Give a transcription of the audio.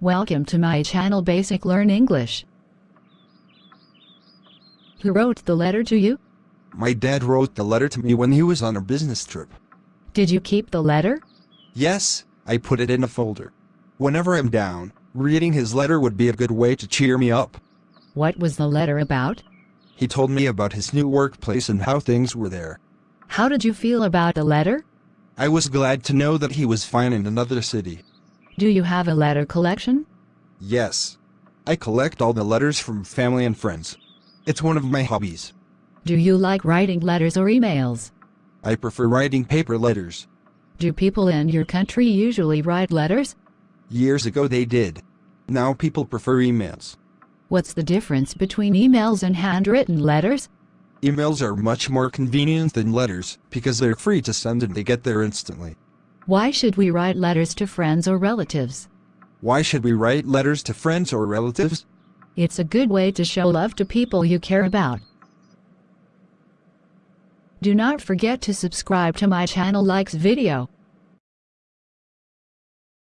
Welcome to my channel Basic Learn English. Who wrote the letter to you? My dad wrote the letter to me when he was on a business trip. Did you keep the letter? Yes, I put it in a folder. Whenever I'm down, reading his letter would be a good way to cheer me up. What was the letter about? He told me about his new workplace and how things were there. How did you feel about the letter? I was glad to know that he was fine in another city. Do you have a letter collection? Yes. I collect all the letters from family and friends. It's one of my hobbies. Do you like writing letters or emails? I prefer writing paper letters. Do people in your country usually write letters? Years ago they did. Now people prefer emails. What's the difference between emails and handwritten letters? Emails are much more convenient than letters because they're free to send and they get there instantly. Why should we write letters to friends or relatives? Why should we write letters to friends or relatives? It's a good way to show love to people you care about. Do not forget to subscribe to my channel likes video.